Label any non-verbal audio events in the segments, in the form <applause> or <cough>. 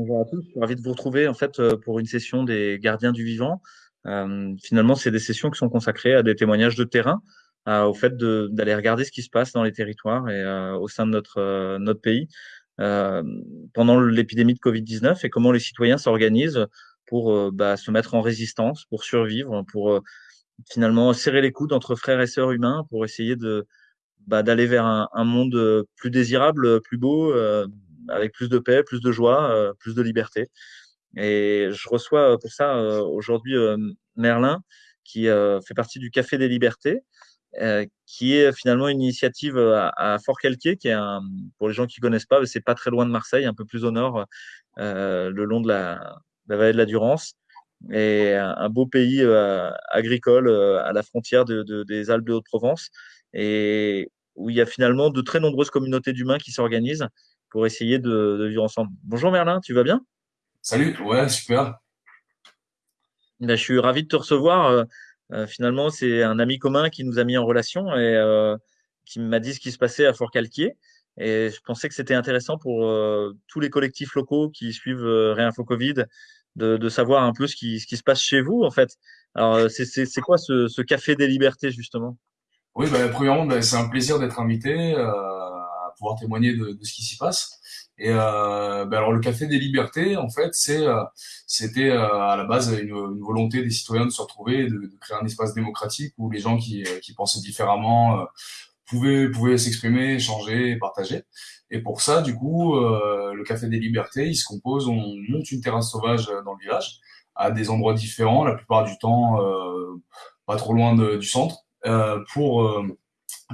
Bonjour à tous, je suis ravi de vous retrouver en fait euh, pour une session des gardiens du vivant. Euh, finalement, c'est des sessions qui sont consacrées à des témoignages de terrain, au fait d'aller regarder ce qui se passe dans les territoires et euh, au sein de notre, notre pays pendant l'épidémie de Covid-19 et comment les citoyens s'organisent pour bah, se mettre en résistance, pour survivre, pour finalement serrer les coudes entre frères et sœurs humains, pour essayer de bah, d'aller vers un, monde plus désirable, plus beau, avec plus de paix, plus de joie, euh, plus de liberté. Et je reçois euh, pour ça euh, aujourd'hui Merlin, qui fait partie du Café des Libertés, qui est finalement une initiative à, Fort-Calquier, qui est un, pour les gens qui connaissent pas, c'est pas très loin de Marseille, un peu plus au nord, le long de la, vallée de la Durance, et un, beau pays agricole à la frontière de, des Alpes de Haute-Provence, et où il y a finalement de très nombreuses communautés d'humains qui s'organisent pour essayer de, vivre ensemble. Bonjour Merlin, tu vas bien? Salut, ouais, super. Ben, je suis ravi de te recevoir. Euh, euh, finalement, c'est un ami commun qui nous a mis en relation et euh, qui m'a dit ce qui se passait à Fort-Calquier. Et je pensais que c'était intéressant pour tous les collectifs locaux qui suivent Réinfo Covid de, de, savoir un peu ce qui, ce qui se passe chez vous, en fait. Alors, c'est quoi ce, ce, Café des Libertés, justement? Oui, bah, premièrement, bah, c'est un plaisir d'être invité pouvoir témoigner de, de ce qui s'y passe. Et euh, ben alors le Café des Libertés, en fait, c'est euh, c'était euh, à la base une, une, volonté des citoyens de se retrouver, de, de, créer un espace démocratique où les gens qui, euh, qui pensaient différemment pouvaient pouvaient s'exprimer, échanger, partager. Et pour ça, du coup, le Café des Libertés, il se compose, on monte une terrasse sauvage dans le village à des endroits différents, la plupart du temps pas trop loin de, du centre, pour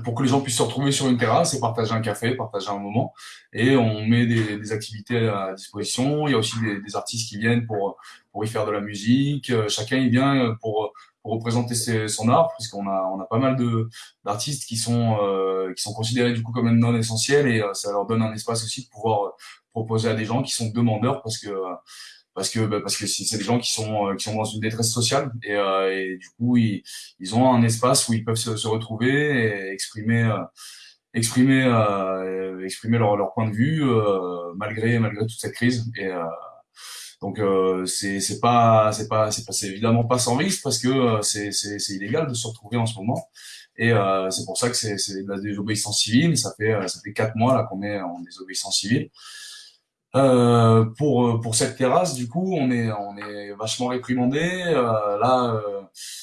pour que les gens puissent se retrouver sur une terrasse et partager un café, partager un moment. Et on met des, des activités à disposition. Il y a aussi des, des, artistes qui viennent pour pour y faire de la musique. Euh, chacun il vient pour, pour représenter ses, son art, puisqu'on a on a pas mal d'artistes qui sont euh, qui sont considérés du coup comme non essentiels et euh, ça leur donne un espace aussi de pouvoir proposer à des gens qui sont demandeurs parce que parce que bah, parce que c'est des gens qui sont euh, qui sont dans une détresse sociale et, euh, et du coup ils, ils ont un espace où ils peuvent se, se retrouver et exprimer euh, exprimer euh, exprimer leur, leur point de vue euh, malgré malgré toute cette crise. Et donc c'est c'est pas c'est pas c'est pas évidemment pas sans risque parce que c'est c'est c'est illégal de se retrouver en ce moment. Et c'est pour ça que c'est c'est de la désobéissance civile. Ça fait ça fait quatre mois là qu'on est en désobéissance civile euh, pour euh, pour cette terrasse, du coup, on est on est vachement réprimandé. Euh, là.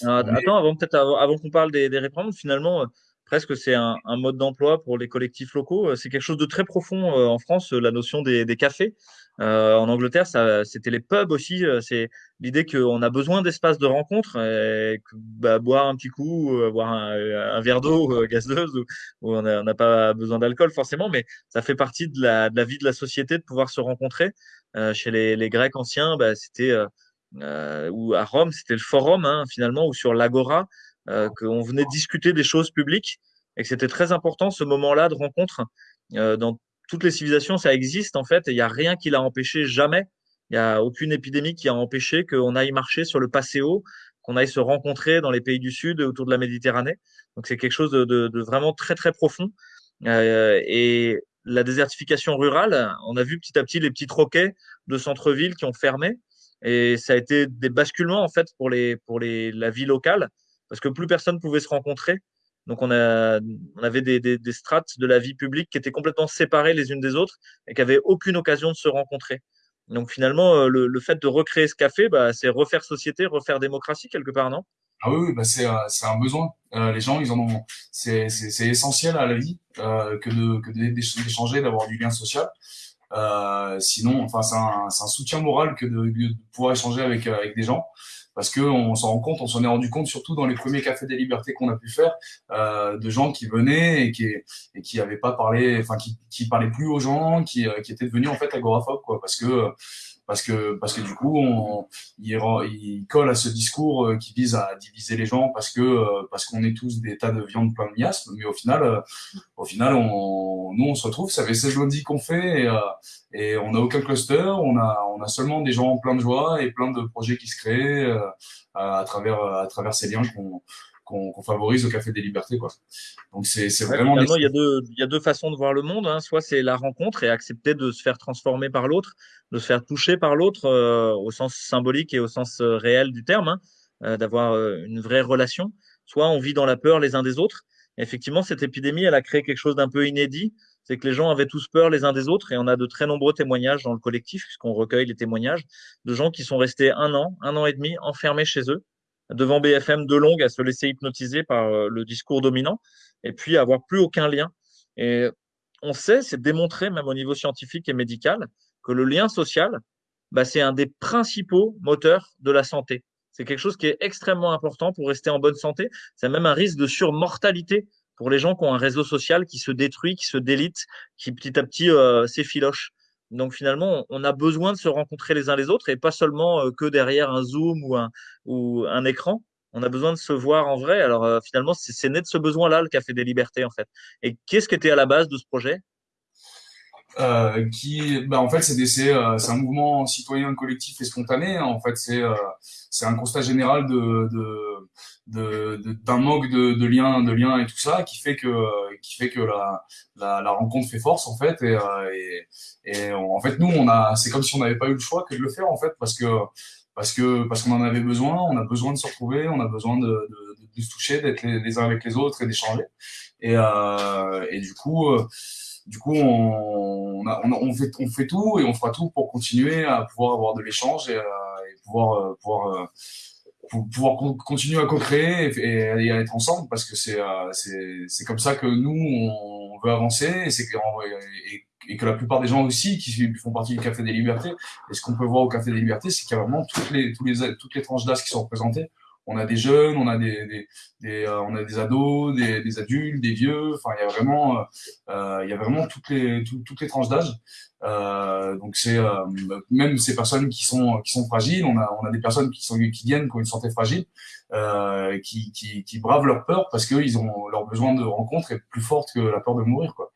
Euh, attends, avant peut-être avant, avant qu'on parle des, des réprimandes, finalement, presque c'est un, mode d'emploi pour les collectifs locaux. C'est quelque chose de très profond en France, la notion des, cafés. Euh, en Angleterre, c'était les pubs aussi. C'est l'idée qu'on a besoin d'espaces de rencontre, que, bah, boire un petit coup, boire un, verre d'eau gazeuse, où, où on n'a pas besoin d'alcool forcément, mais ça fait partie de la, vie de la société de pouvoir se rencontrer. Euh, chez les, Grecs anciens, bah, c'était euh, ou à Rome, c'était le forum hein, finalement, ou sur l'agora, euh, qu'on venait discuter des choses publiques et que c'était très important ce moment-là de rencontre. Euh, dans toutes les civilisations, ça existe en fait, et il n'y a rien qui l'a empêché jamais. Il n'y a aucune épidémie qui a empêché qu'on aille marcher sur le Passéo, qu'on aille se rencontrer dans les pays du Sud autour de la Méditerranée. Donc c'est quelque chose de, de, de, vraiment très très profond. Euh, et la désertification rurale, on a vu petit à petit les petits troquets de centre-ville qui ont fermé. Et ça a été des basculements en fait pour les pour les la vie locale parce que plus personne pouvait se rencontrer. Donc on, avait des, strates de la vie publique qui étaient complètement séparées les unes des autres et qui n'avaient aucune occasion de se rencontrer. Donc finalement, euh, le, fait de recréer ce café, bah, c'est refaire société, refaire démocratie quelque part, non? Ah oui, bah c'est c'est un besoin. Euh, les gens, ils ont. C'est essentiel à la vie euh, que d'échanger, d'avoir du lien social. Euh, sinon, enfin, c'est un, soutien moral que de, pouvoir échanger avec des gens parce que on s'en rend compte, on s'en est rendu compte surtout dans les premiers cafés des libertés qu'on a pu faire, euh, de gens qui venaient et qui et qui avaient pas parlé, enfin qui qui parlaient plus aux gens, qui euh, qui étaient devenus en fait agoraphobes quoi, parce que parce que parce que du coup on il, il colle à ce discours euh, qui vise à diviser les gens parce que euh, parce qu'on est tous des tas de viande plein de miasmes. Mais au final euh, au final on nous on se retrouve ça fait 16 lundis qu'on fait et, et on n'a aucun cluster. On a on a seulement des gens plein de joie et plein de projets qui se créent à travers à travers ces liens qu'on qu'on favorise au Café des Libertés. Quoi. Donc c'est vraiment. il y, a deux, il y a deux façons de voir le monde. Hein. Soit c'est la rencontre et accepter de se faire transformer par l'autre, de se faire toucher par l'autre euh, au sens symbolique et au sens euh, réel du terme, hein, euh, d'avoir une vraie relation. Soit on vit dans la peur les uns des autres. effectivement, cette épidémie, elle a créé quelque chose d'un peu inédit. C'est que les gens avaient tous peur les uns des autres et on a de très nombreux témoignages dans le collectif, puisqu'on recueille les témoignages de gens qui sont restés un an, un an et demi enfermés chez eux devant BFM de longue à se laisser hypnotiser par euh, le discours dominant et puis avoir plus aucun lien. Et on sait, c'est démontré même au niveau scientifique et médical, que le lien social, bah, c'est un des principaux moteurs de la santé. C'est quelque chose qui est extrêmement important pour rester en bonne santé. C'est même un risque de surmortalité pour les gens qui ont un réseau social qui se détruit, qui se délite, qui petit à petit euh, s'effiloche. Donc finalement, on a besoin de se rencontrer les uns les autres et pas seulement que derrière un Zoom ou un, ou un écran. On a besoin de se voir en vrai. Alors finalement, c'est né de ce besoin-là, le Café des Libertés, en fait. Et qu'est-ce qui était à la base de ce projet? Euh, qui, bah, en fait, c'est euh, un mouvement citoyen collectif et spontané. En fait, c'est euh, un constat général de de d'un de, manque de, de liens de liens et tout ça qui fait que qui fait que la, la, la rencontre fait force en fait. Et et, et en fait nous on a c'est comme si on n'avait pas eu le choix que de le faire en fait parce que parce que parce qu'on en avait besoin. On a besoin de se retrouver. On a besoin de de, de, se toucher d'être les, les, uns avec les autres et d'échanger. Et et du coup du coup, on, on, fait, on fait tout et on fera tout pour continuer à pouvoir avoir de l'échange et, euh, et, pouvoir, euh, pouvoir, euh, pour pouvoir continuer à co-créer et, à être ensemble parce que c'est c'est comme ça que nous, on veut avancer et, c'est et, que la plupart des gens aussi qui font partie du Café des Libertés, et ce qu'on peut voir au Café des Libertés, c'est qu'il y a vraiment toutes les, tous les, toutes les tranches d'âge qui sont représentées on a des jeunes, on a des, des, des euh, on a des ados, des, des, adultes, des vieux. Enfin, il y a vraiment, euh, euh il y a vraiment toutes les toutes les tranches d'âge. Euh, donc c'est euh, même ces personnes qui sont qui sont fragiles. On a on a des personnes qui sont qui viennent qui ont une santé fragile, qui, qui qui bravent leur peur parce qu'ils ont leur besoin de rencontre est plus forte que la peur de mourir quoi.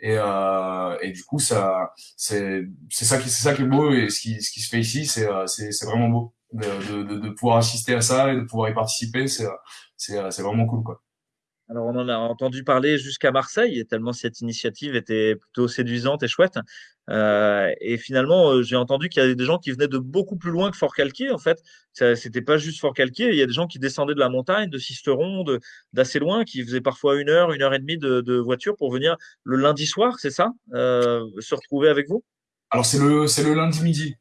Et, euh, et du coup, ça, c'est, c'est ça qui, c'est ça qui est beau et ce qui, ce qui se fait ici, c'est, c'est vraiment beau de, de, de, pouvoir assister à ça et de pouvoir y participer, c'est vraiment cool quoi. Alors on en a entendu parler jusqu'à Marseille, tellement cette initiative était plutôt séduisante et chouette. Euh, et finalement, euh, j'ai entendu qu'il y avait des gens qui venaient de beaucoup plus loin que Fort-Calquier. En fait, c'était pas juste Fort-Calquier. Il y a des gens qui descendaient de la montagne, de Sisteron, d'assez loin, qui faisaient parfois une heure, une heure et demie de, de voiture pour venir le lundi soir, c'est ça, euh, se retrouver avec vous? Alors c'est le le lundi midi,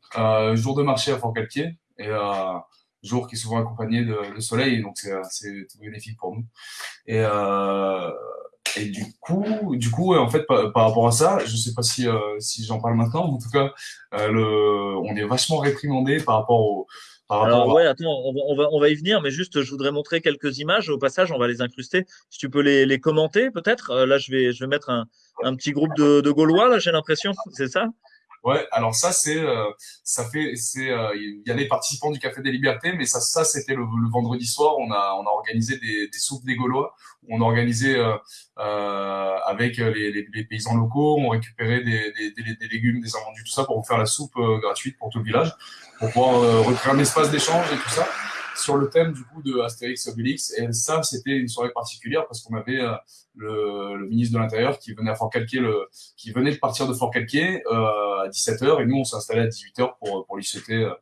jour de marché à Fort-Calquier et euh, jour qui est souvent accompagné de, de soleil, donc c'est c'est tout bénéfique pour nous. Et euh, et du coup, du coup, en fait, par, par, rapport à ça, je sais pas si euh, si j'en parle maintenant, mais en tout cas, euh, le, on est vachement réprimandé par rapport au par Alors, ouais, attends, on va, on va, on, va, y venir, mais juste, je voudrais montrer quelques images. Au passage, on va les incruster. Si tu peux les, les commenter, peut-être. Euh, là, je vais, je vais mettre un, un petit groupe de, de Gaulois, là, j'ai l'impression. C'est ça? Ouais, alors ça c'est euh, ça fait c'est euh, il y a les participants du Café des Libertés, mais ça ça c'était le, vendredi soir. On a on a organisé des, des soupes des Gaulois. On a organisé euh, avec les, paysans locaux. On récupérait des, des, légumes, des invendus, tout ça pour faire la soupe gratuite pour tout le village, pour pouvoir recréer un espace d'échange et tout ça sur le thème du coup de Astérix Obélix. Et ça, c'était une soirée particulière parce qu'on avait euh, le, le, ministre de l'Intérieur qui venait à Fort Calquier, le, qui venait de partir de Fort Calquier euh, à 17h et nous on s'est installé à 18h pour pour lui souhaiter euh,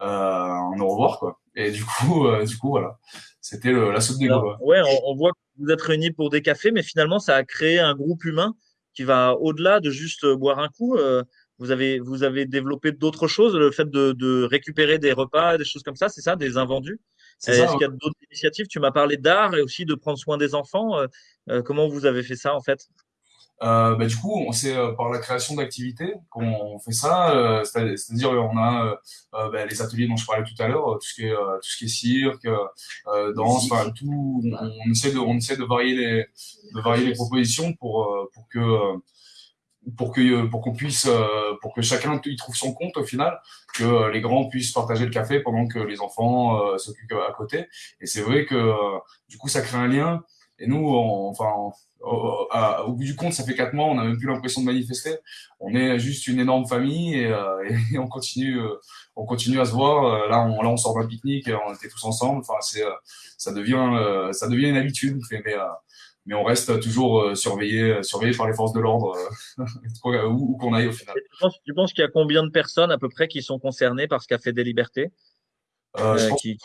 un au revoir quoi. Et du coup, du coup voilà, c'était la soupe des Gaulois. Ouais, on, on, voit que vous êtes réunis pour des cafés, mais finalement ça a créé un groupe humain qui va au-delà de juste boire un coup. Euh, vous avez, vous avez développé d'autres choses, le fait de, de, récupérer des repas, des choses comme ça, c'est ça, des invendus? Est-ce qu'il y a d'autres initiatives? Tu m'as parlé d'art et aussi de prendre soin des enfants. Euh, euh, comment vous avez fait ça en fait? Euh, bah, du coup, on euh, par la création d'activités qu'on fait ça, euh, c'est-à-dire on a bah, les ateliers dont je parlais tout à l'heure, tout ce qui est tout ce qui est cirque, danse, enfin tout. On, on, essaie de on essaie de varier les de varier les propositions pour pour que pour que pour qu'on puisse euh, pour que chacun y trouve son compte au final que euh, les grands puissent partager le café pendant que les enfants euh, s'occupent à côté et c'est vrai que du coup ça crée un lien Et nous, enfin, au, bout du compte, ça fait quatre mois, on n'a même plus l'impression de manifester. On est juste une énorme famille et, <laughs> et on continue, on continue à se voir. Là, on, là, on sort d'un pique-nique, on était tous ensemble. Enfin, c'est, ça devient, ça devient une habitude. Mais, mais on reste toujours euh, surveillé, euh, surveillé par les forces de l'ordre euh, <laughs> où, qu'on aille au final. Tu penses, qu'il y a combien de personnes à peu près qui sont concernées par ce qu'a fait des libertés qui,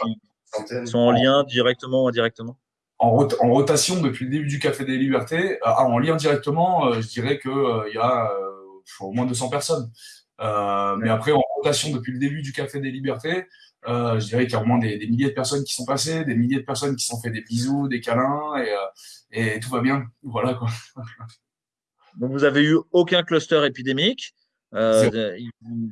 sont en lien directement ou indirectement? En, rotation depuis le début du Café des Libertés, ah, en lien directement, je dirais qu'il il y a au moins 200 personnes. mais après, en rotation depuis le début du Café des Libertés, je dirais qu'il y a au moins des, des, milliers de personnes qui sont passées, des milliers de personnes qui sont fait des bisous, des câlins, et, et tout va bien. Voilà quoi. <laughs> Donc vous avez eu aucun cluster épidémique. Euh,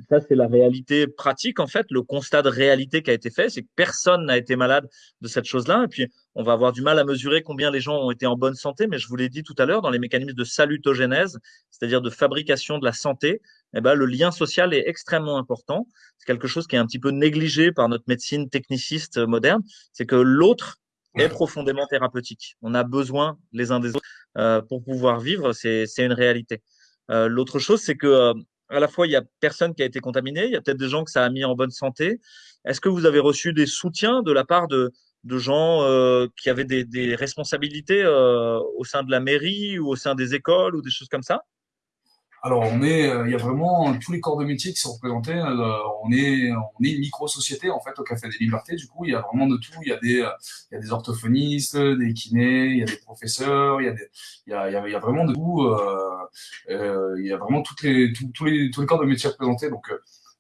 ça, c'est la réalité pratique, en fait. Le constat de réalité qui a été fait, c'est que personne n'a été malade de cette chose-là. Et puis, on va avoir du mal à mesurer combien les gens ont été en bonne santé. Mais je vous l'ai dit tout à l'heure, dans les mécanismes de salutogénèse, c'est-à-dire de fabrication de la santé, eh ben, le lien social est extrêmement important. C'est quelque chose qui est un petit peu négligé par notre médecine techniciste moderne. C'est que l'autre est <laughs> profondément thérapeutique. On a besoin les uns des autres euh, pour pouvoir vivre, c'est une réalité. Euh, L'autre chose, c'est que euh, à la fois, il y a personne qui a été contaminé, il y a peut-être des gens que ça a mis en bonne santé. Est-ce que vous avez reçu des soutiens de la part de, de gens euh, qui avaient des, des responsabilités euh, au sein de la mairie ou au sein des écoles ou des choses comme ça? Alors, on est, euh, il y a vraiment tous les corps de métier qui sont représentés. Euh, on est, on est une micro-société en fait au Café des Libertés. Du coup, il y a vraiment de tout. Il y a des, il y a des orthophonistes, des kinés, il y a des professeurs, il y a des, il y a, il y a, vraiment de tout. Euh, il y a vraiment toutes les, tous les, tous les corps de métier représentés. Donc,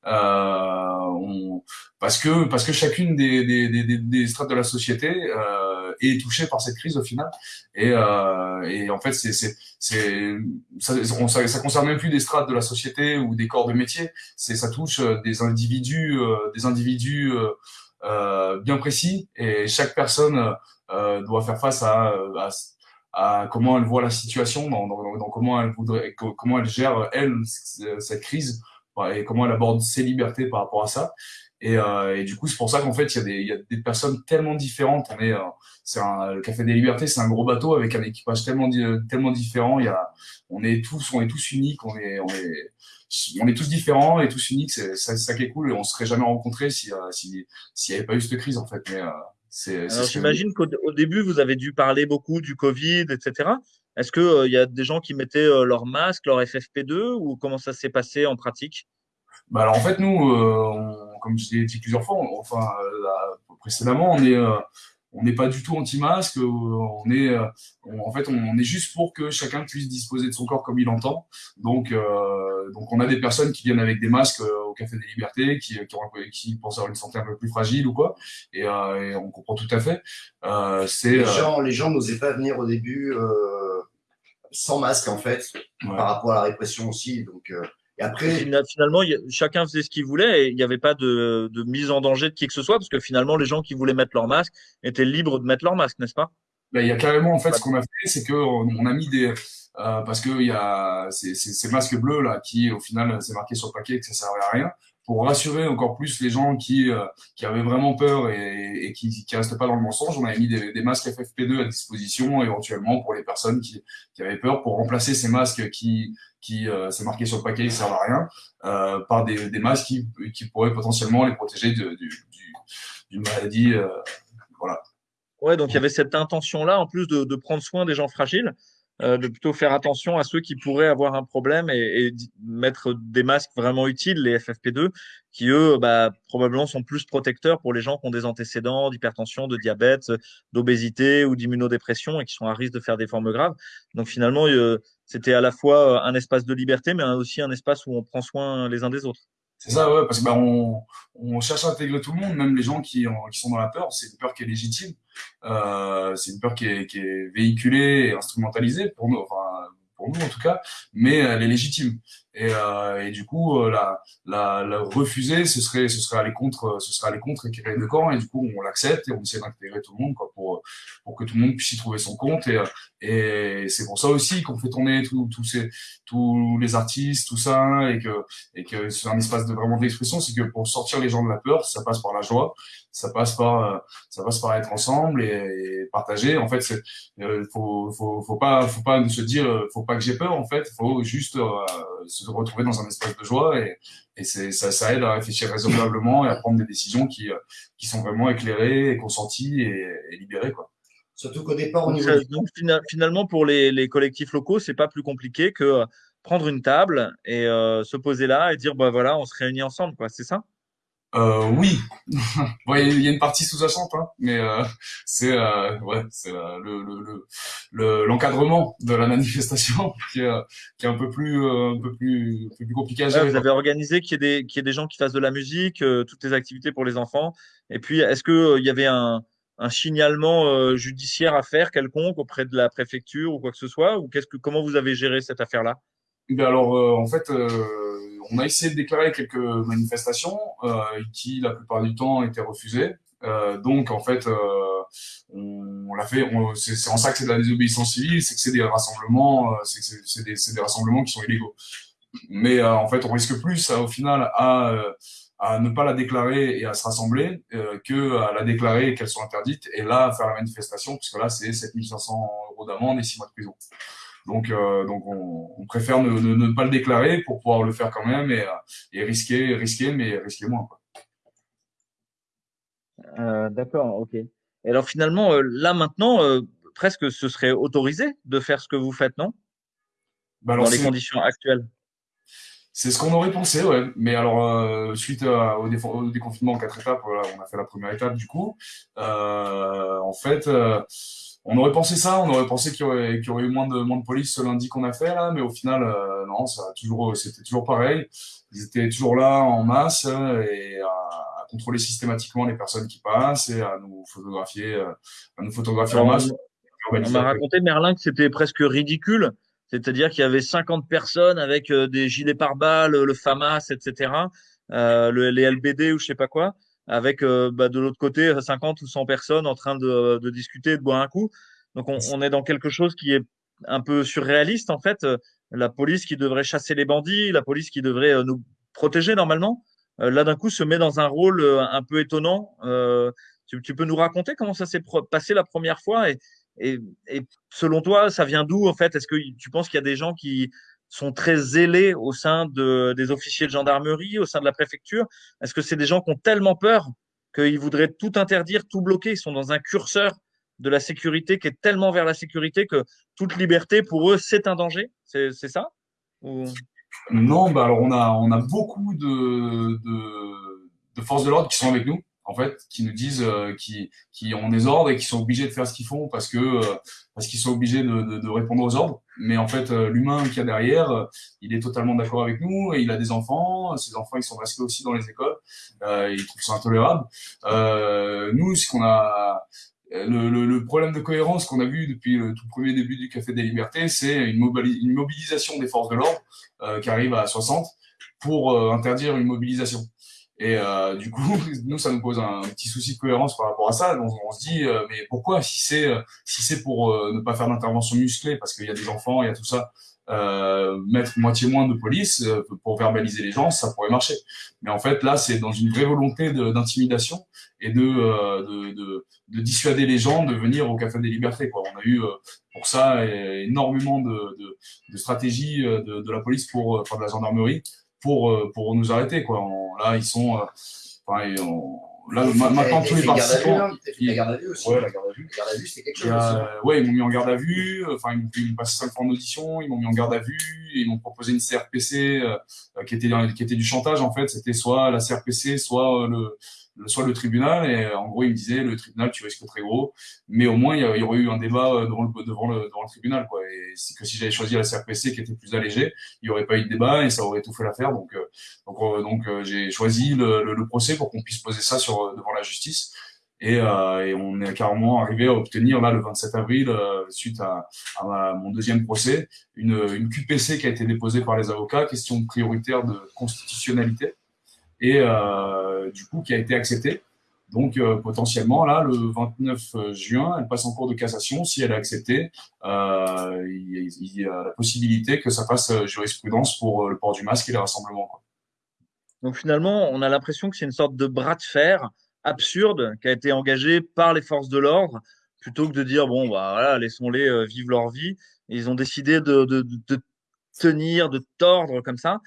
euh, on, parce que parce que chacune des, des, des, des strates de la société euh, est touchée par cette crise au final. Et, euh, et en fait c'est c'est c'est ça, ça, ça, concerne même plus des strates de la société ou des corps de métier. C'est ça touche euh, des individus euh, des individus bien précis. Et chaque personne doit faire face à, à à comment elle voit la situation, dans, dans, dans comment elle voudrait, comment elle gère elle cette crise et comment elle aborde ses libertés par rapport à ça. Et, euh, et du coup, c'est pour ça qu'en fait, il y, a des, il y a des personnes tellement différentes. On est, euh, c'est un, le Café des Libertés, c'est un gros bateau avec un équipage tellement, tellement différent. Il y a, on est tous, on est tous uniques. On est, on est, on est tous différents et tous uniques. C'est ça, ça qui est cool. Et on serait jamais rencontrés si, euh, si, s'il n'y avait pas eu cette crise en fait. Mais euh, c'est. J'imagine qu'au début, vous avez dû parler beaucoup du Covid, etc. Est-ce qu'il il y a des gens qui mettaient leur masque, leur FFP2 ou comment ça s'est passé en pratique? Bah alors en fait nous, euh, comme je l'ai dit plusieurs fois, enfin euh, précédemment, on est euh, on n'est pas du tout anti-masque. On est en fait on, est juste pour que chacun puisse disposer de son corps comme il entend. Donc donc on a des personnes qui viennent avec des masques au Café des Libertés, qui qui, qui pensent avoir une santé un peu plus fragile ou quoi. Et, et on comprend tout à fait. c'est les gens les gens n'osaient pas venir au début sans masque en fait par rapport à la répression aussi. Donc et après, finalement, chacun faisait ce qu'il voulait et il n'y avait pas de, de, mise en danger de qui que ce soit parce que finalement, les gens qui voulaient mettre leur masque étaient libres de mettre leur masque, n'est-ce pas? Ben, Il y a carrément, en fait, ce qu'on a fait, c'est qu'on on a mis des, euh, parce que il y a ces, ces, ces, masques bleus là qui, au final, c'est marqué sur le paquet que ça servait à rien pour rassurer encore plus les gens qui, euh, qui avaient vraiment peur et, et qui ne restent pas dans le mensonge, on avait mis des, des, masques FFP2 à disposition éventuellement pour les personnes qui, qui avaient peur pour remplacer ces masques qui, qui euh, c'est marqué sur le paquet, ils servent à rien, euh, par des, des masques qui, qui pourraient potentiellement les protéger d'une du, maladie. Euh, voilà. Ouais, donc il y avait cette intention-là, en plus de, de prendre soin des gens fragiles. Euh, de plutôt faire attention à ceux qui pourraient avoir un problème et, et, mettre des masques vraiment utiles, les FFP2, qui eux, bah, probablement sont plus protecteurs pour les gens qui ont des antécédents d'hypertension, de diabète, d'obésité ou d'immunodépression et qui sont à risque de faire des formes graves. Donc finalement, euh, c'était à la fois un espace de liberté, mais aussi un espace où on prend soin les uns des autres. C'est ça, ouais, parce que bah, on, cherche à intégrer tout le monde, même les gens qui, qui sont dans la peur. C'est une peur qui est légitime. Euh, c'est une peur qui est, qui est véhiculée et instrumentalisée pour nous, enfin pour nous en tout cas, mais elle est légitime. Et, euh, et du coup, euh, la, la, la, refuser, ce serait, ce serait aller contre, ce serait aller contre et créer camp. Et du coup, on l'accepte et on essaie d'intégrer tout le monde, quoi, pour, pour que tout le monde puisse y trouver son compte. Et, et c'est pour ça aussi qu'on fait tourner tous ces, tous les artistes, tout ça, et que, et que c'est un espace de vraiment d'expression. C'est que pour sortir les gens de la peur, ça passe par la joie, ça passe par, ça passe par être ensemble et, partager. En fait, c'est, euh, faut, faut, faut pas, faut pas se dire, faut pas que j'ai peur. En fait, faut juste euh, retrouver dans un espace de joie et, et c'est, ça, ça aide à réfléchir raisonnablement et à prendre des décisions qui, euh, qui sont vraiment éclairées et consenties et, et libérées, quoi. Surtout qu'au départ, au Donc, niveau ça- du donc, fina- finalement, pour les, les collectifs locaux, c'est pas plus compliqué que euh, prendre une table et euh, se poser là et dire, bah voilà, on se réunit ensemble, quoi. C'est ça? Euh, oui, <laughs> bon, il y a- une partie sous-jacente, hein, mais euh, c'est euh, ouais, c'est euh, le le le le- l'encadrement de la manifestation <laughs> qui est, qui est un peu plus euh, un peu plus un peu plus compliqué à Ouais, gérer. vous avez organisé qu'il y ait des, qu'il y ait des gens qui fassent de la musique, euh, toutes les activités pour les enfants. Et puis, est-ce que, il y avait un, un signalement euh, judiciaire à faire quelconque auprès de la préfecture ou quoi que ce soit? Ou qu'est-ce que, comment vous avez géré cette affaire-là? Ben alors, euh, en fait, euh, on a essayé de déclarer quelques manifestations euh, qui, la plupart du temps, étaient refusées. Euh, donc, en fait, euh, on, on l'a fait. C'est en ça que c'est de la désobéissance civile, c'est que c'est des rassemblements, euh, c'est des, des rassemblements qui sont illégaux. Mais en fait, on risque plus, au final, à à ne pas la déclarer et à se rassembler que à la déclarer et qu'elle soit interdite et là faire la manifestation puisque là c'est 7500 euros d'amende et 6 mois de prison. Donc, euh, donc on, on préfère ne, ne, ne pas le déclarer pour pouvoir le faire quand même et, euh, et risquer, risquer, mais risquer moins. Euh, d'accord, ok. Et alors, finalement, là, maintenant, presque ce serait autorisé de faire ce que vous faites, non? Bah alors Dans les conditions actuelles. C'est ce qu'on aurait pensé, ouais. Mais alors euh, suite à- au, déconfinement en quatre étapes, voilà, on a fait la première étape du coup. Euh, en fait, euh, on aurait pensé ça, on aurait pensé qu'il y aurait, qu'il y aurait eu moins de moins de police ce lundi qu'on a fait là, mais au final, euh, non, ça a toujours, c'était toujours pareil. Ils étaient toujours là en masse et à, à contrôler systématiquement les personnes qui passent et à nous photographier, euh, à nous photographier en masse. on, m'a raconté, Merlin, que c'était presque ridicule. C'est-à-dire qu'il y avait 50 personnes avec euh, des gilets pare-balles, le FAMAS, etc., euh, le, les LBD ou je sais pas quoi, avec euh, bah, de l'autre côté 50 ou 100 personnes en train de, discuter, de boire un coup. Donc on, est dans quelque chose qui est un peu surréaliste en fait. La police qui devrait chasser les bandits, la police qui devrait nous protéger normalement, là d'un coup se met dans un rôle un peu étonnant. Tu, tu peux nous raconter comment ça s'est passé la première fois et, et, selon toi, ça vient d'où en fait? Est-ce que tu penses qu'il y a des gens qui sont très zélés au sein de, des officiers de gendarmerie, au sein de la préfecture? Est-ce que c'est des gens qui ont tellement peur qu'ils voudraient tout interdire, tout bloquer? Ils sont dans un curseur de la sécurité qui est tellement vers la sécurité que toute liberté pour eux c'est un danger? C'est ça? Non, bah alors on a beaucoup de forces de l'ordre qui sont avec nous en fait, qui nous disent euh, qui qui ont des ordres et qui sont obligés de faire ce qu'ils font parce que euh, parce qu'ils sont obligés de, de, de répondre aux ordres. Mais en fait, euh, l'humain qu'il y a derrière, euh, il est totalement d'accord avec nous et il a des enfants. Ses enfants, ils sont restés aussi dans les écoles. Euh, ils trouvent ça intolérable. Nous, ce qu'on a le, le, le problème de cohérence qu'on a vu depuis le tout premier début du Café des Libertés, c'est une, mobili- une mobilisation des forces de l'ordre qui arrive à 60 pour interdire une mobilisation. Et euh, du coup, <laughs> nous, ça nous pose un petit souci de cohérence par rapport à ça. On se dit, euh, mais pourquoi si c'est euh, si c'est pour euh, ne pas faire d'intervention musclée, parce qu'il y a des enfants, il y a tout ça, euh, mettre moitié moins de police euh, pour verbaliser les gens, ça pourrait marcher. Mais en fait, là, c'est dans une vraie volonté d'intimidation et de, de, de, de dissuader les gens de venir au Café des Libertés. Quoi. On a eu pour ça énormément de, de, stratégies de, la police pour, enfin de la gendarmerie pour euh, pour nous arrêter. Quoi. On- là, ils sont, euh, enfin, ils- on- là ma- maintenant tous les participants. hein fait la garde à vue aussi. Ouais, la garde à vue. La garde à vue, c'était quelque Il y chose aussi. a- ouais, ils m'ont mis en garde à vue. euh, Enfin, ils m'ont ils passé cinq fois en audition. Ils m'ont mis en garde à vue. Ils m'ont proposé une CRPC euh, euh, qui était qui était du chantage en fait. C'était soit la CRPC, soit euh, le- soit le tribunal. Et euh, en gros, ils me disaient le tribunal, tu risques très gros. Mais au moins, il y, il aurait eu un débat euh, devant le devant le devant le tribunal quoi. Et c'est que si j'avais choisi la CRPC qui était plus allégée, il y aurait pas eu de débat et ça aurait tout fait l'affaire. Donc euh, donc euh, donc euh, j'ai choisi le, le, le procès pour qu'on puisse poser ça sur euh, devant la justice. Et, et, on est carrément arrivé à obtenir là le 27 avril, suite à, à, mon deuxième procès, une, une QPC qui a été déposée par les avocats, question prioritaire de constitutionnalité, et du coup qui a été acceptée. Donc euh, potentiellement, là, le 29 juin, elle passe en cours de cassation. Si elle est acceptée, euh, il, y a la possibilité que ça fasse euh, jurisprudence pour le port du masque et les rassemblements. Donc finalement, on a l'impression que c'est une sorte de bras de fer absurde qui a été engagé par les forces de l'ordre, plutôt que de dire, bon, bah, voilà, laissons-les vivre leur vie. ils ont décidé de tenir, de tordre comme ça.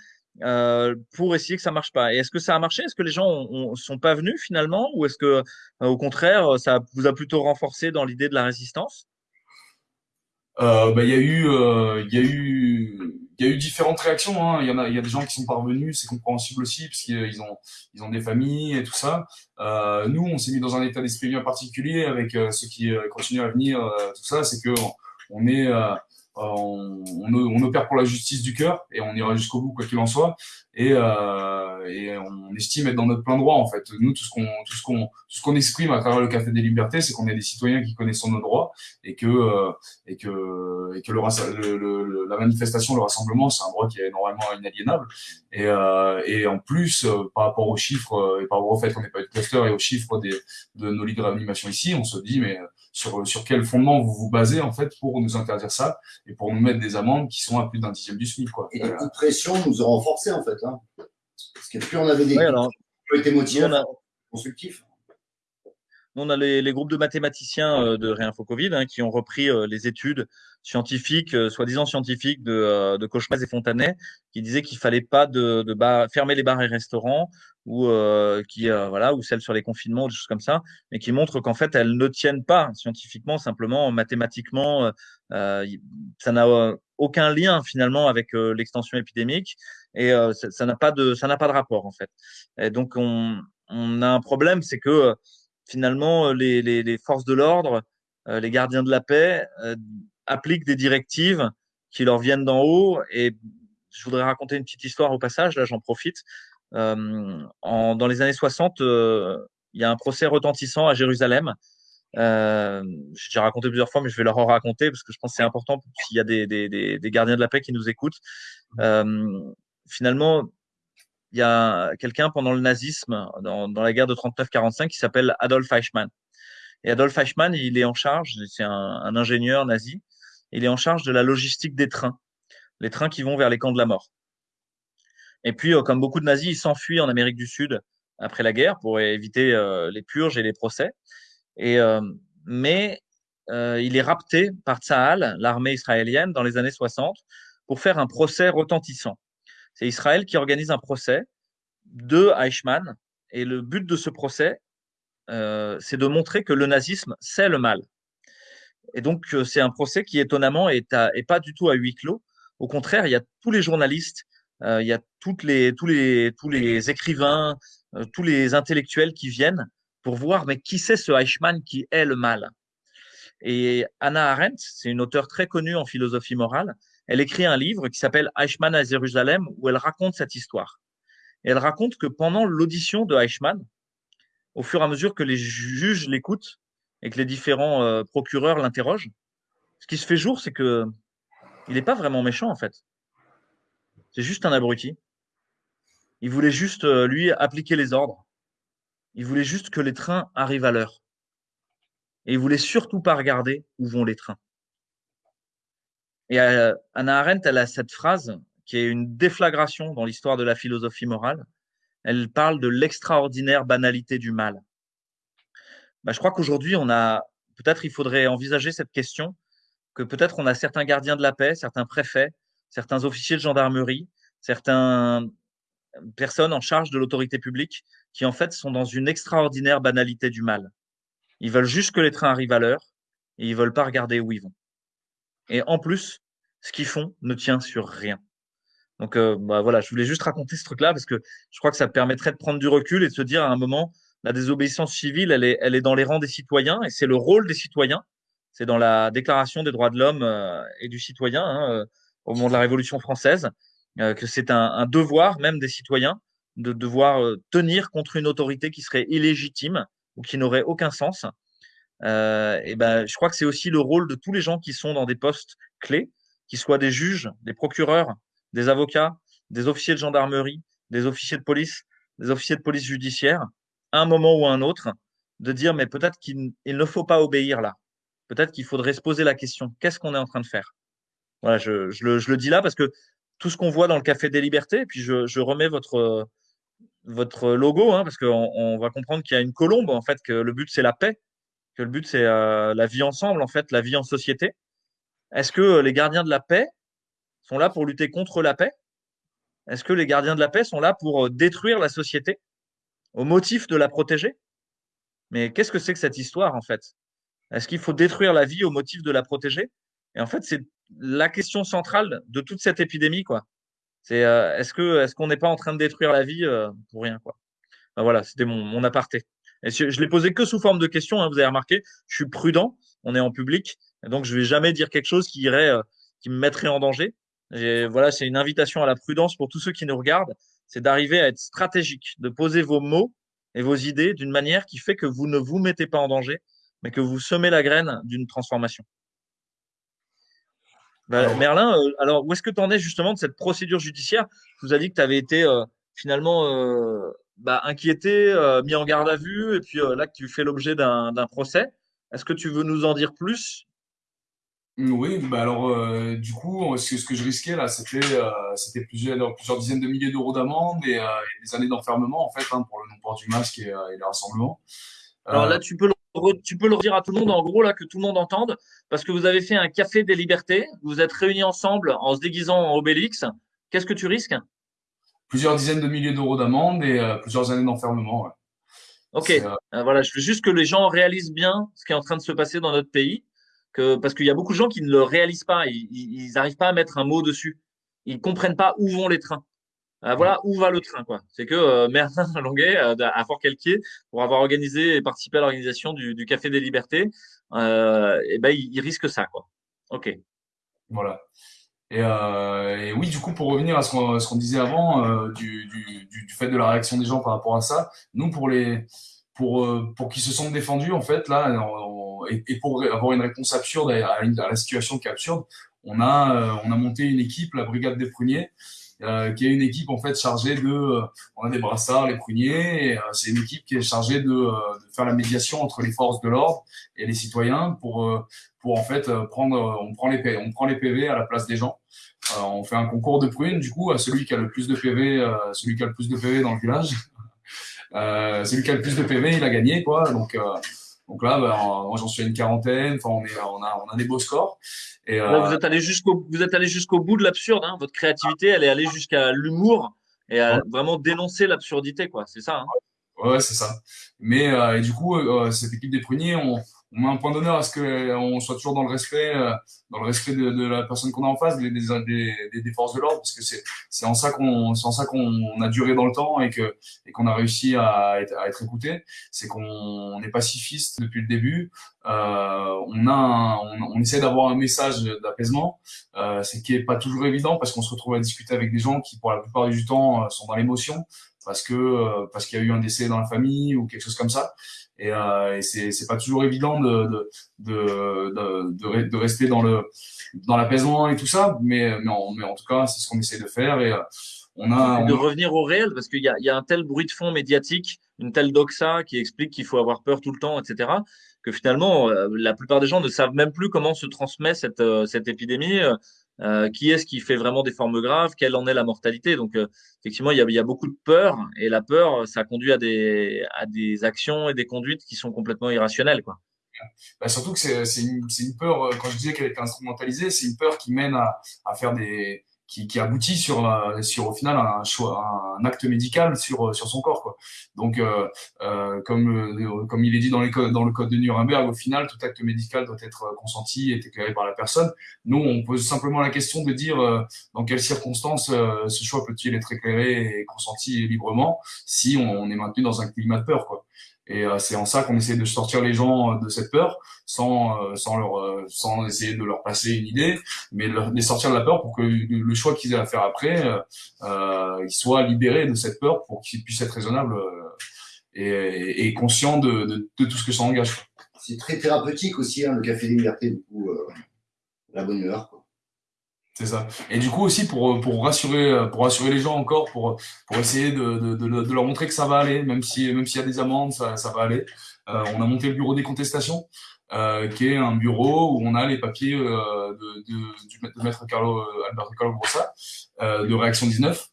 Euh, pour essayer que ça marche pas. Et est-ce que ça a marché? Est-ce que les gens ne sont pas venus finalement? Ou est-ce que, euh, au contraire, ça vous a plutôt renforcé dans l'idée de la résistance? Euh, bah, il y a eu, y eu, y a eu différentes réactions. Hein. Il y a, des gens qui sont parvenus, c'est compréhensible aussi, parce qu'ils ont, ils ont des familles et tout ça. nous, on s'est mis dans un état d'esprit bien particulier avec ceux qui continuent à venir, tout ça, c'est que on est euh, on, on, opère pour la justice du cœur et on ira jusqu'au bout quoi qu'il en soit et, euh, et, on estime être dans notre plein droit en fait nous tout ce qu'on tout ce qu'on tout ce qu'on exprime à travers le café des libertés c'est qu'on est des citoyens qui connaissent nos droits et que euh, et que et que le, le, la manifestation le rassemblement c'est un droit qui est normalement inaliénable et, euh, et en plus euh, par rapport aux chiffres et par rapport au fait qu'on n'est pas de cluster et aux chiffres des, de nos lits de réanimation ici on se dit mais sur, sur quel fondement vous vous basez en fait pour nous interdire ça et pour nous mettre des amendes qui sont à plus d'un dixième du SMIC. Quoi. Et de pression nous ont renforcés en fait. Hein. Parce que plus on avait des alors, qui ont été motivés, constructifs. On a les, les, groupes de mathématiciens euh, de Réinfo Covid hein, qui ont repris euh, les études scientifiques, euh, soi-disant scientifiques de, de et Fontanet, qui disaient qu'il fallait pas de, de fermer les bars et restaurants ou euh, qui voilà ou celles sur les confinements, des choses comme ça, mais qui montrent qu'en fait elles ne tiennent pas scientifiquement, simplement mathématiquement, euh, ça n'a aucun lien finalement avec l'extension épidémique et ça n'a pas de ça n'a pas de rapport en fait. Et donc on, on a un problème, c'est que finalement les, les, les forces de l'ordre, les gardiens de la paix appliquent des directives qui leur viennent d'en haut et je voudrais raconter une petite histoire au passage, là j'en profite. Euh, en, dans les années 60, euh, il y a un procès retentissant à Jérusalem. Euh, J'ai raconté plusieurs fois, mais je vais leur en raconter parce que je pense que c'est important s'il y a des, des, des, gardiens de la paix qui nous écoutent. Euh, finalement, il y a quelqu'un pendant le nazisme, dans, dans la guerre de 39-45, qui s'appelle Adolf Eichmann. Et Adolf Eichmann, il est en charge, c'est un, un, ingénieur nazi, il est en charge de la logistique des trains, les trains qui vont vers les camps de la mort. Et puis, euh, comme beaucoup de nazis, ils s'enfuient en Amérique du Sud après la guerre pour éviter euh, les purges et les procès. Et, euh, mais il est rapté par Tsahal, l'armée israélienne, dans les années 60, pour faire un procès retentissant. C'est Israël qui organise un procès de Eichmann. Et le but de ce procès, euh, c'est de montrer que le nazisme, c'est le mal. Et donc, c'est un procès qui, étonnamment, est, pas du tout à huis clos. Au contraire, il y a tous les journalistes euh, il y a les, tous, les, tous les écrivains, euh, tous les intellectuels qui viennent pour voir mais qui c'est ce Eichmann qui est le mal? Et Anna Arendt, c'est une auteure très connue en philosophie morale, elle écrit un livre qui s'appelle Eichmann à Jérusalem où elle raconte cette histoire. Elle raconte que pendant l'audition de Eichmann, au fur et à mesure que les juges l'écoutent et que les différents euh, procureurs l'interrogent, ce qui se fait jour, c'est que il n'est pas vraiment méchant en fait. C'est juste un abruti. Il voulait juste, euh, lui, appliquer les ordres. Il voulait juste que les trains arrivent à l'heure. Et il voulait surtout pas regarder où vont les trains. Et euh, Anna Arendt, elle a cette phrase qui est une déflagration dans l'histoire de la philosophie morale. Elle parle de l'extraordinaire banalité du mal. Bah, je crois qu'aujourd'hui, on a, peut-être il faudrait envisager cette question, que peut-être on a certains gardiens de la paix, certains préfets, certains officiers de gendarmerie, certaines personnes en charge de l'autorité publique qui en fait sont dans une extraordinaire banalité du mal. Ils veulent juste que les trains arrivent à l'heure et ils veulent pas regarder où ils vont. Et en plus, ce qu'ils font ne tient sur rien. Donc euh, bah voilà, je voulais juste raconter ce truc-là parce que je crois que ça permettrait de prendre du recul et de se dire à un moment, la désobéissance civile, elle est, elle est dans les rangs des citoyens et c'est le rôle des citoyens. C'est dans la Déclaration des droits de l'homme euh, et du citoyen. Hein, euh, au moment de la Révolution française, que c'est un, devoir même des citoyens de devoir tenir contre une autorité qui serait illégitime ou qui n'auraient aucun sens. Euh, et ben, je crois que c'est aussi le rôle de tous les gens qui sont dans des postes clés, qu'ils soient des juges, des procureurs, des avocats, des officiers de gendarmerie, des officiers de police, des officiers de police judiciaire, à un moment ou à un autre, de dire mais peut-être qu'il ne faut pas obéir là. Peut-être qu'il faudrait se poser la question qu'est-ce qu'on est en train de faire? Voilà, je, le, dis là parce que tout ce qu'on voit dans le Café des Libertés, et puis je, remets votre, votre logo, hein, parce qu'on on va comprendre qu'il y a une colombe, en fait, que le but c'est la paix, que le but c'est euh, la vie ensemble, en fait, la vie en société. Est-ce que les gardiens de la paix sont là pour lutter contre la paix? Est-ce que les gardiens de la paix sont là pour euh, détruire la société au motif de la protéger? Mais qu'est-ce que c'est que cette histoire, en fait? Est-ce qu'il faut détruire la vie au motif de la protéger? Et en fait, c'est la question centrale de toute cette épidémie, quoi. C'est euh, est-ce que est-ce qu'on n'est pas en train de détruire la vie euh, pour rien, quoi? Voilà, c'était mon, mon aparté. Et je, je l'ai posé que sous forme de question. Hein, vous avez remarqué, je suis prudent. On est en public, et donc je vais jamais dire quelque chose qui irait, euh, qui me mettrait en danger. Et voilà, c'est une invitation à la prudence pour tous ceux qui nous regardent. C'est d'arriver à être stratégique, de poser vos mots et vos idées d'une manière qui fait que vous ne vous mettez pas en danger, mais que vous semez la graine d'une transformation. Bah, Merlin, euh, alors où est-ce que tu en es justement de cette procédure judiciaire? Je vous ai dit que tu avais été euh, finalement euh, bah, inquiété, euh, mis en garde à vue, et puis là que tu fais l'objet d'un procès. Est-ce que tu veux nous en dire plus? Oui, bah alors du coup, ce, que je risquais là, c'était c'était plusieurs, plusieurs dizaines de milliers d'euros d'amende et, des années d'enfermement en fait hein, pour le non-port du masque et, et les rassemblements. Alors là, tu peux le tu peux le redire à tout le monde, en gros, là, que tout le monde entende, parce que vous avez fait un café des libertés, vous êtes réunis ensemble en se déguisant en Obélix. Qu'est-ce que tu risques? Plusieurs dizaines de milliers d'euros d'amende et euh, plusieurs années d'enfermement. Ouais. Ok, euh... Euh, voilà, je veux juste que les gens réalisent bien ce qui est en train de se passer dans notre pays, que, parce qu'il y a beaucoup de gens qui ne le réalisent pas, ils n'arrivent pas à mettre un mot dessus, ils comprennent pas où vont les trains. Euh, voilà où va le train. quoi. C'est que euh, Merlin <laughs> Longuet, euh, à Fort-Calquier, pour avoir organisé et participé à l'organisation du, du, Café des Libertés, et ben, il, il, risque ça. Quoi. Ok. Voilà. Et, euh, et, oui, du coup, pour revenir à ce qu'on qu disait avant, euh, du, du, du, fait de la réaction des gens par rapport à ça, nous, pour les pour, pour qu'ils se sentent défendus, en fait, là, et, pour avoir une réponse absurde à, à, à, la situation qui est absurde, on a, on a monté une équipe, la Brigade des Pruniers, euh, qui est une équipe en fait chargée de, euh, on a des brassards, les pruniers, euh, c'est une équipe qui est chargée de, de, faire la médiation entre les forces de l'ordre et les citoyens pour, pour en fait prendre, on prend les PV, on prend les PV à la place des gens. on fait un concours de prunes du coup à celui qui a le plus de PV, celui qui a le plus de PV dans le village. celui qui a le plus de PV, il a gagné quoi. Donc donc là, ben, moi j'en suis à une quarantaine. Enfin, on, est, on, a, on a des beaux scores. Et, euh... vous êtes allé jusqu'au, vous êtes allé jusqu'au bout de l'absurde. Hein. Votre créativité, elle est allée jusqu'à l'humour et à vraiment dénoncer l'absurdité, quoi. C'est ça. Hein ouais, c'est ça. Mais euh, et du coup, euh, cette équipe des pruniers, on, on met un point d'honneur à ce qu'on soit toujours dans le respect, euh, dans le respect de, de la personne qu'on a en face, des, des, des, des forces de l'ordre, parce que c'est c'est en ça qu'on c'est en ça qu'on a duré dans le temps et que et qu'on a réussi à être, à être écouté. C'est qu'on est pacifiste depuis le début. Euh, on a un, on, on, essaie d'avoir un message d'apaisement, euh, c'est qui est pas toujours évident parce qu'on se retrouve à discuter avec des gens qui pour la plupart du temps euh, sont dans l'émotion parce que euh, parce qu'il y a eu un décès dans la famille ou quelque chose comme ça et, euh, et c'est c'est pas toujours évident de de, de de, de, rester dans le dans l'apaisement et tout ça mais mais en, mais en tout cas c'est ce qu'on essaie de faire et euh, on a de revenir au réel parce qu'il y a il y a un tel bruit de fond médiatique une telle doxa qui explique qu'il faut avoir peur tout le temps etc que finalement euh, la plupart des gens ne savent même plus comment se transmet cette cette épidémie euh, qui est-ce qui fait vraiment des formes graves, quelle en est la mortalité? Donc, euh, effectivement, il y, a, il y, a, beaucoup de peur, et la peur, ça conduit à des, à des actions et des conduites qui sont complètement irrationnelles. Quoi. Bah, surtout que c'est une, une peur, euh, quand je disais qu'elle était instrumentalisée, c'est une peur qui mène à, à faire des, qui, qui aboutit sur, euh, sur au final un, choix, un acte médical sur, euh, sur son corps. Quoi. Donc, euh, euh, comme, comme il est dit dans, les dans le code de Nuremberg, au final, tout acte médical doit être consenti et éclairé par la personne. Nous, on pose simplement la question de dire dans quelles circonstances ce choix peut-il être éclairé et consenti librement si on, on est maintenu dans un climat de peur. Quoi. Et euh, c'est en ça qu'on essaie de sortir les gens euh, de cette peur, sans euh, sans leur sans essayer de leur passer une idée, mais de les sortir de la peur pour que le choix qu'ils aient à faire après, euh, ils soient libérés de cette peur pour qu'ils puissent être raisonnables et, conscient de, tout ce que ça engage. C'est très thérapeutique aussi, hein, le café des libertés, du coup, euh, la bonne humeur. C'est ça. Et du coup aussi pour, pour rassurer pour rassurer les gens encore pour pour essayer de, de, leur montrer que ça va aller même si même s'il y a des amendes ça, ça va aller. Euh, on a monté le bureau des contestations euh, qui est un bureau où on a les papiers euh, de, de, du maître Carlo Alberto Carlo Brossa de Réaction 19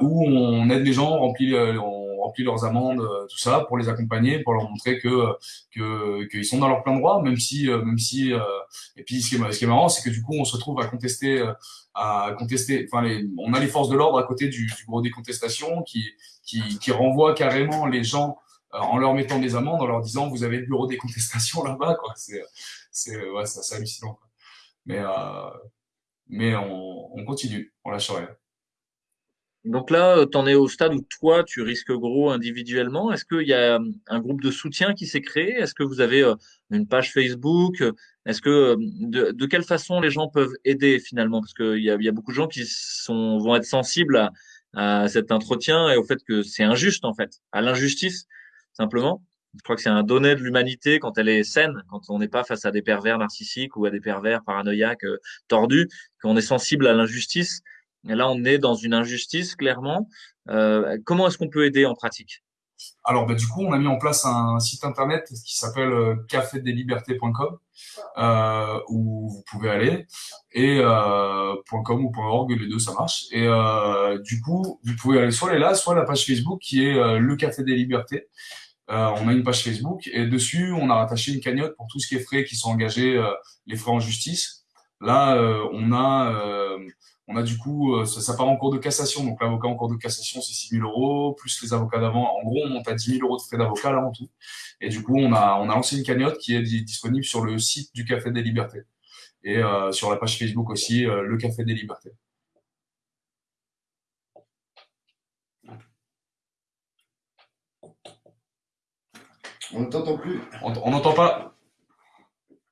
où on aide les gens, on remplit on remplit leurs amendes, euh, tout ça, pour les accompagner, pour leur montrer que que qu'ils sont dans leur plein droit, même si euh, même si euh, et puis ce qui est, marrant, c'est que du coup on se retrouve à contester à contester. Enfin, on a les forces de l'ordre à côté du, du bureau des contestations qui qui qui renvoient carrément les gens en leur mettant des amendes, en leur disant vous avez le bureau des contestations <laughs> là-bas, quoi. C'est c'est ouais, c'est hallucinant. Quoi. Mais euh, mais on, on continue, on lâche rien. Donc là, euh, tu en es au stade où toi, tu risques gros individuellement. Est-ce qu'il y a euh, un groupe de soutien qui s'est créé? Est-ce que vous avez euh, une page Facebook? Est-ce que de, quelle façon les gens peuvent aider finalement? Parce qu'il y a, y a beaucoup de gens qui sont, vont être sensibles à, à cet entretien et au fait que c'est injuste en fait, à l'injustice simplement. Je crois que c'est un donné de l'humanité quand elle est saine, quand on n'est pas face à des pervers narcissiques ou à des pervers paranoïaques tordus, qu'on est sensible à l'injustice. Là, on est dans une injustice, clairement. Euh, comment est-ce qu'on peut aider en pratique? Alors, bah, du coup, on a mis en place un site internet qui s'appelle euh, cafedeslibertés.com euh, où vous pouvez aller et euh, .com ou .org, les deux ça marche. Et euh, du coup, vous pouvez aller soit aller là, soit la page Facebook qui est le Café des Libertés. On a une page Facebook et dessus, on a rattaché une cagnotte pour tout ce qui est frais qui sont engagés, les frais en justice. Là, on a on a du coup, euh, ça, part en cours de cassation. Donc l'avocat en cours de cassation, c'est 6 000 euros, plus les avocats d'avant. En gros, on monte à 10 000 euros de frais d'avocat là en tout. Et du coup, on a, on a lancé une cagnotte qui est disponible sur le site du Café des Libertés. Et euh, sur la page Facebook aussi, euh, le Café des Libertés. On ne t'entend plus. On n'entend pas.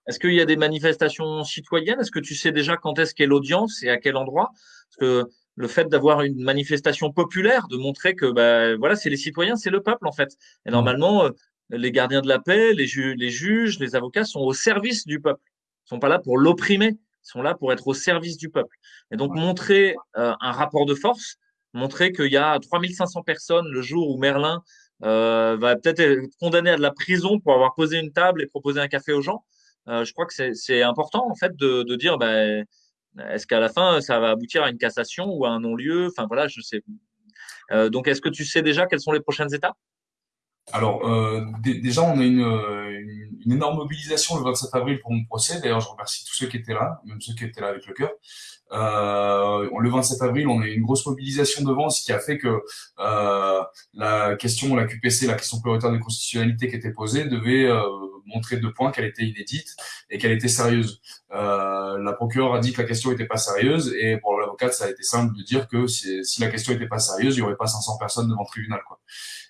Est-ce qu'il y a des manifestations citoyennes? Est-ce que tu sais déjà quand est-ce qu'est l'audience et à quel endroit? Parce que le fait d'avoir une manifestation populaire, de montrer que bah, voilà, c'est les citoyens, c'est le peuple en fait. Et normalement, euh, les gardiens de la paix, les, les juges, les avocats sont au service du peuple. Ils sont pas là pour l'opprimer, ils sont là pour être au service du peuple. Et donc montrer euh, un rapport de force, montrer qu'il y a 3500 personnes le jour où Merlin euh, va peut-être être condamné à de la prison pour avoir posé une table et proposé un café aux gens. Euh, je crois que c'est important en fait de, dire bah, est-ce qu'à la fin ça va aboutir à une cassation ou à un non-lieu? Enfin voilà, je sais. Euh, donc est-ce que tu sais déjà quelles sont les prochaines étapes? Alors, euh, déjà, on a une, une, énorme mobilisation le 27 avril pour mon procès. D'ailleurs, je remercie tous ceux qui étaient là, même ceux qui étaient là avec le cœur. Le 27 avril, on a une grosse mobilisation devant, ce qui a fait que la question, la QPC, la question prioritaire de constitutionnalité qui était posée, devait montrer deux points, qu'elle était inédite et qu'elle était sérieuse. Euh, la procureure a dit que la question n'était pas sérieuse et pour l'avocate, ça a été simple de dire que si, si la question n'était pas sérieuse, il n'y aurait pas 500 personnes devant le tribunal. Quoi.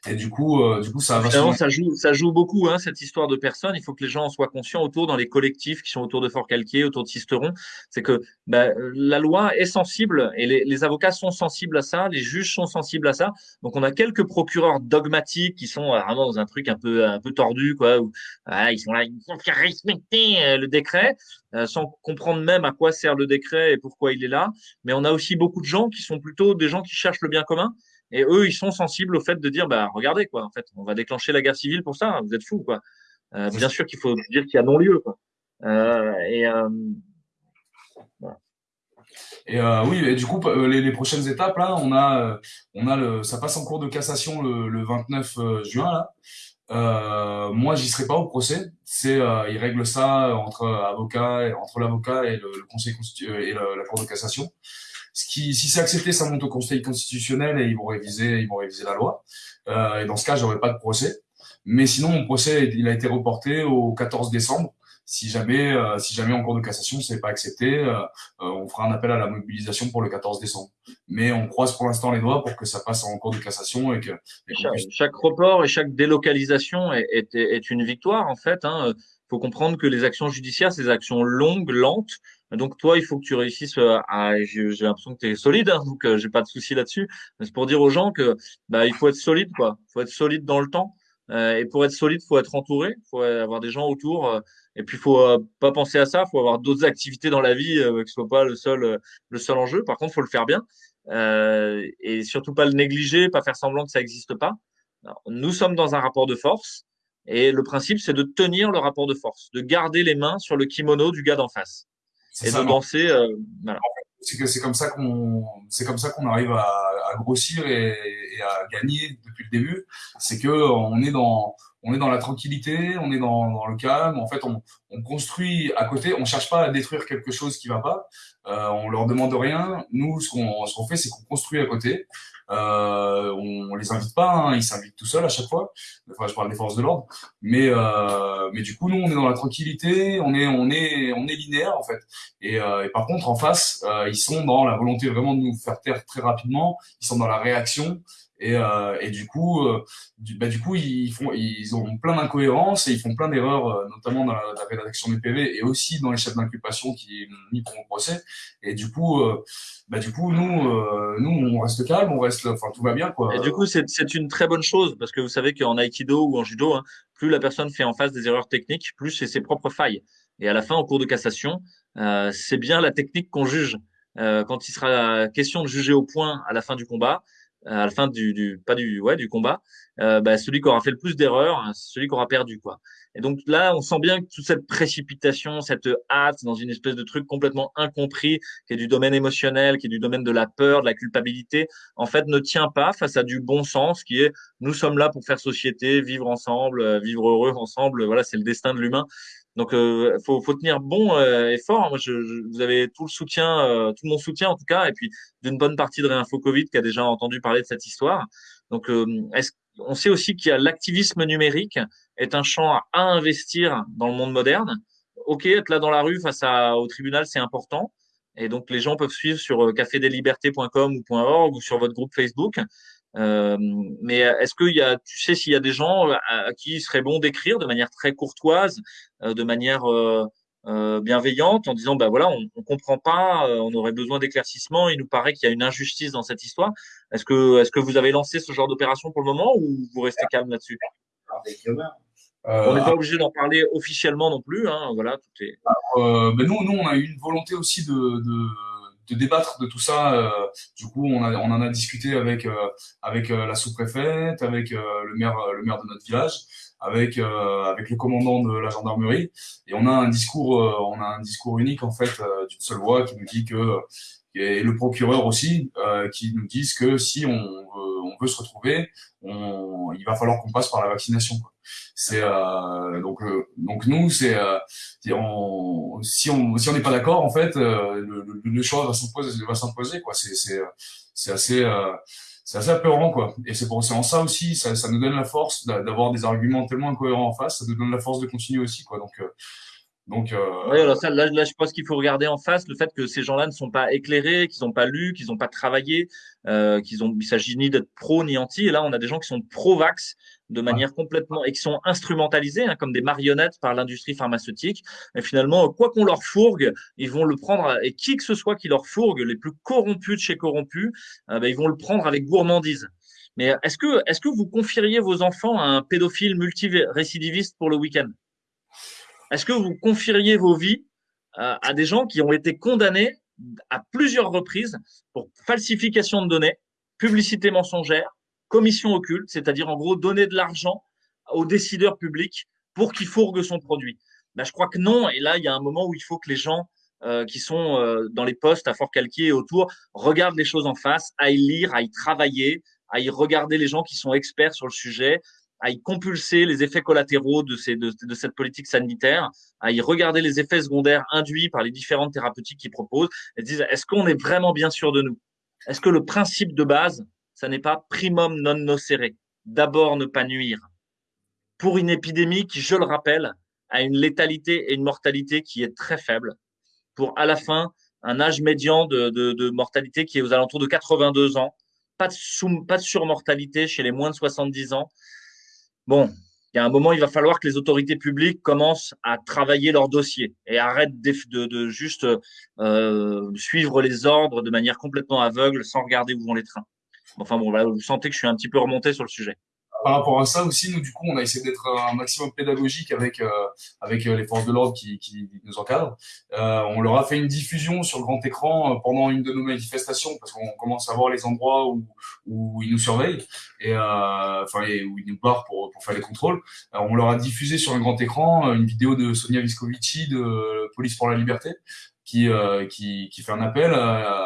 Et du coup, euh, du coup, ça a ça joue, ça joue beaucoup, hein, cette histoire de personnes. Il faut que les gens soient conscients autour dans les collectifs qui sont autour de Fort Calquier, autour de Sisteron. C'est que bah, la loi est sensible et les, les, avocats sont sensibles à ça, les juges sont sensibles à ça. Donc, on a quelques procureurs dogmatiques qui sont vraiment dans un truc un peu, un peu tordu, quoi. Où, ah, ils sont là, ils faut faire respecter euh, le décret. Euh, sans comprendre même à quoi sert le décret et pourquoi il est là. Mais on a aussi beaucoup de gens qui sont plutôt des gens qui cherchent le bien commun et eux, ils sont sensibles au fait de dire, bah, regardez, quoi, en fait, on va déclencher la guerre civile pour ça, vous êtes fous, quoi. Euh, bien sûr qu'il faut dire qu'il y a non-lieu, quoi. Euh, et, euh, et euh, oui, et du coup, les, les, prochaines étapes, là, on a, on a le, ça passe en cours de cassation le, le 29 juin, là. Euh, moi, j'y serai pas au procès. C'est, euh, ils règlent ça entre avocats, entre l'avocat et le, le conseil et la cour de cassation. Ce qui, si c'est accepté, ça monte au Conseil constitutionnel et ils vont réviser, ils vont réviser la loi. Euh, et dans ce cas, j'aurai pas de procès. Mais sinon, mon procès, il a été reporté au 14 décembre. Si jamais, euh, si jamais en cours de cassation, c'est pas accepté, euh, euh, on fera un appel à la mobilisation pour le 14 décembre. Mais on croise pour l'instant les doigts pour que ça passe en cours de cassation et que chaque, report et chaque délocalisation est, est, est une victoire en fait. Hein. faut comprendre que les actions judiciaires, c'est des actions longues, lentes, Donc toi, il faut que tu réussisses à. J'ai l'impression que tu es solide, hein, donc j'ai pas de souci là-dessus. C'est pour dire aux gens que bah, il faut être solide, quoi. Il faut être solide dans le temps. Et pour être solide, faut être entouré, faut avoir des gens autour. et puis, faut pas penser à ça. Faut avoir d'autres activités dans la vie, que ce soit pas le seul, le seul enjeu. Par contre, faut le faire bien. et surtout pas le négliger, pas faire semblant que ça n'existe pas. nous sommes dans un rapport de force. Et le principe, c'est de tenir le rapport de force, de garder les mains sur le kimono du gars d'en face et de danser. Euh, c'est que c'est comme ça qu'on c'est comme ça qu'on arrive à, à grossir et, à gagner depuis le début. C'est que on est dans on est dans la tranquillité, on est dans, dans le calme. En fait, on, on, construit à côté. On cherche pas à détruire quelque chose qui va pas. Euh, on leur demande rien. Nous, ce qu'on ce qu'on fait, c'est qu'on construit à côté. Euh, on, on, les invite pas, hein, ils s'invitent tout seuls à chaque fois. Enfin, je parle des forces de l'ordre, mais euh, mais du coup, nous, on est dans la tranquillité, on est on est on est linéaire en fait. Et, euh, et par contre, en face, euh, ils sont dans la volonté vraiment de nous faire taire très rapidement. Ils sont dans la réaction. Et, euh, et du coup, euh, bah, du coup, ils font, ils ont plein d'incohérences et ils font plein d'erreurs, euh, notamment dans la, rédaction des PV et aussi dans les chefs d'inculpation qui mis pour mon procès. Et du coup, euh, bah, du coup, nous, nous, on reste calme, on reste, enfin, tout va bien, quoi. Et du coup, c'est, c'est une très bonne chose parce que vous savez qu'en aikido ou en judo, hein, plus la personne fait en face des erreurs techniques, plus c'est ses propres failles. Et à la fin, au cours de cassation, c'est bien la technique qu'on juge. quand il sera question de juger au point à la fin du combat, à la fin du, du pas du ouais du combat, euh, bah, celui qui aura fait le plus d'erreurs, hein, celui qui aura perdu quoi. Et donc là, on sent bien que toute cette précipitation, cette hâte dans une espèce de truc complètement incompris, qui est du domaine émotionnel, qui est du domaine de la peur, de la culpabilité, en fait, ne tient pas face à du bon sens, qui est nous sommes là pour faire société, vivre ensemble, euh, vivre heureux ensemble. Voilà, c'est le destin de l'humain. Donc, euh, faut, faut tenir bon euh, et fort. Moi, je, je, vous avez tout le soutien, euh, tout mon soutien en tout cas, et puis d'une bonne partie de Réinfo Covid qui a déjà entendu parler de cette histoire. Donc, euh, est-ce, on sait aussi qu'il y a l'activisme numérique est un champ à, investir dans le monde moderne. Ok, être là dans la rue face à, au tribunal, c'est important. Et donc, les gens peuvent suivre sur cafédeslibertés.com ou .org ou sur votre groupe Facebook. Euh, mais est-ce qu'il y a, tu sais, s'il y a des gens à, qui il serait bon d'écrire de manière très courtoise, euh, de manière euh, euh, bienveillante, en disant, bah voilà, on, on comprend pas, euh, on aurait besoin d'éclaircissement, il nous paraît qu'il y a une injustice dans cette histoire. Est-ce que, est-ce que vous avez lancé ce genre d'opération pour le moment ou vous restez calme là-dessus? On n'est pas obligé d'en parler officiellement non plus, hein, voilà, tout est. Euh, ben nous, nous, on a eu une volonté aussi de, de de débattre de tout ça. Euh, du coup, on, a, on en a discuté avec euh, avec euh, la sous-préfète, avec le maire le maire de notre village, avec avec le commandant de la gendarmerie, et on a un discours on a un discours unique en fait d'une seule voix qui nous dit que et le procureur aussi qui nous disent que si on veut se retrouver, on, il va falloir qu'on passe par la vaccination. C'est euh, donc euh, donc nous c'est euh, si on si on n'est pas d'accord en fait le, le, le, choix va s'imposer. C'est c'est c'est assez c'est assez apeurant quoi. Et c'est pour en ça aussi ça, ça nous donne la force d'avoir des arguments tellement incohérents en face. Ça nous donne la force de continuer aussi quoi. Donc donc, euh... oui, alors ça, là, là, je pense qu'il faut regarder en face le fait que ces gens-là ne sont pas éclairés, qu'ils n'ont pas lu, qu'ils n'ont pas travaillé, euh, qu'ils ont, il s'agit ni d'être pro ni anti. Et là, on a des gens qui sont pro-vax de manière complètement et qui sont instrumentalisés hein, comme des marionnettes par l'industrie pharmaceutique. Et finalement, quoi qu'on leur fourgue, ils vont le prendre et qui que ce soit qui leur fourgue, les plus corrompus de chez corrompus, euh, ben, ils vont le prendre avec gourmandise. Mais est-ce que, est-ce que vous confieriez vos enfants à un pédophile multirécidiviste pour le week-end? Est-ce que vous confieriez vos vies euh, à des gens qui ont été condamnés à plusieurs reprises pour falsification de données, publicité mensongère, commission occulte, c'est-à-dire en gros donner de l'argent aux décideurs publics pour qu'ils fourguent son produit? Ben, Je crois que non. Et là, il y a un moment où il faut que les gens euh, qui sont euh, dans les postes à Fort Calquier et autour regardent les choses en face, aillent lire, aillent travailler, aillent regarder les gens qui sont experts sur le sujet, à y compulser les effets collatéraux de, cette politique sanitaire, à y regarder les effets secondaires induits par les différentes thérapeutiques qu'ils proposent, et disent est-ce qu'on est vraiment bien sûr de nous? Est-ce que le principe de base, ça n'est pas primum non nocere, d'abord ne pas nuire? Pour une épidémie qui, je le rappelle, a une létalité et une mortalité qui est très faible, pour à la fin un âge médian de, mortalité qui est aux alentours de 82 ans, pas de surmortalité chez les moins de 70 ans, Bon, il y a un moment, il va falloir que les autorités publiques commencent à travailler leur dossier et arrêtent de, juste euh, suivre les ordres de manière complètement aveugle sans regarder où vont les trains. Enfin bon, voilà, vous sentez que je suis un petit peu remonté sur le sujet par rapport à ça aussi, nous, du coup, on a essayé d'être un maximum pédagogique avec, euh, avec euh, les forces de l'ordre qui, qui nous encadrent. Euh, on leur a fait une diffusion sur grand écran euh, pendant une de nos manifestations parce qu'on commence à voir les endroits où, où ils nous surveillent et enfin où ils nous barrent pour, pour faire les contrôles. on leur a diffusé sur un grand écran une vidéo de Sonia Viscovici de Police pour la Liberté qui, qui, qui fait un appel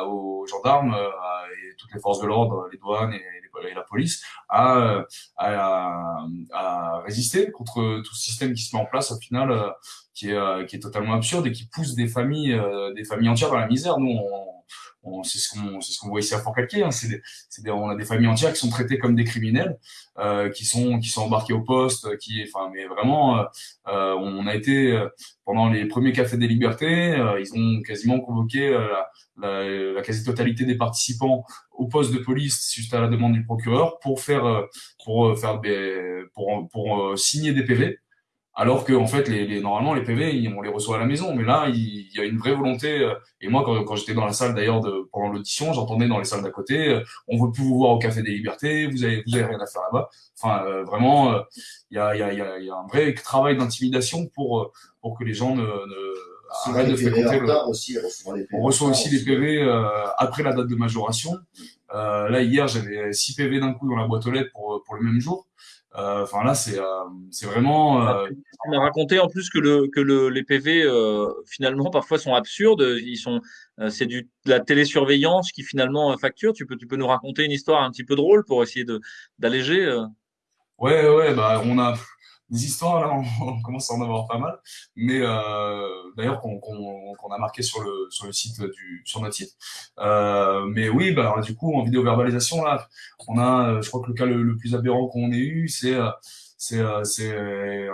aux gendarmes et toutes les forces de l'ordre, les douanes et et la police à, à, à, résister contre tout ce système qui se met en place au final euh, qui est euh, qui est totalement absurde et qui pousse des familles euh, des familles entières dans la misère. Nous on, c'est ce qu'on ce qu'on voit ici à Fort-Calquier hein. c'est on a des familles entières qui sont traitées comme des criminels euh, qui sont qui sont embarqués au poste qui enfin mais vraiment euh, on a été pendant les premiers cafés des libertés ils ont quasiment convoqué la, la, la quasi-totalité des participants au poste de police suite à la demande du procureur pour faire euh, pour euh, faire des pour pour euh, signer des PV alors que en fait les, les, normalement les PV on les reçoit à la maison mais là il, y a une vraie volonté et moi quand, quand j'étais dans la salle d'ailleurs pendant l'audition j'entendais dans les salles d'à côté on veut plus vous voir au café des libertés vous avez vous avez rien à faire là-bas enfin vraiment il y a y a il y a un vrai travail d'intimidation pour pour que les gens ne, ne arrête de fréquenter le... Aussi, on reçoit aussi les PV euh, après la date de majoration. Euh, là hier j'avais 6 PV d'un coup dans la boîte aux lettres pour pour le même jour. Euh, enfin là c'est euh, c'est vraiment. Euh... On m'a raconté en plus que le que le, les PV euh, finalement parfois sont absurdes. Ils sont c'est du de la télésurveillance qui finalement facture. Tu peux tu peux nous raconter une histoire un petit peu drôle pour essayer de d'alléger. Ouais ouais bah on a des histoires là, <laughs> on, commence à en avoir pas mal, mais euh, d'ailleurs qu'on qu'on a marqué sur le sur le site du sur notre site. Euh, mais oui, bah du coup en vidéo verbalisation là, on a, je crois que le cas le, plus aberrant qu'on ait eu, c'est c'est c'est euh,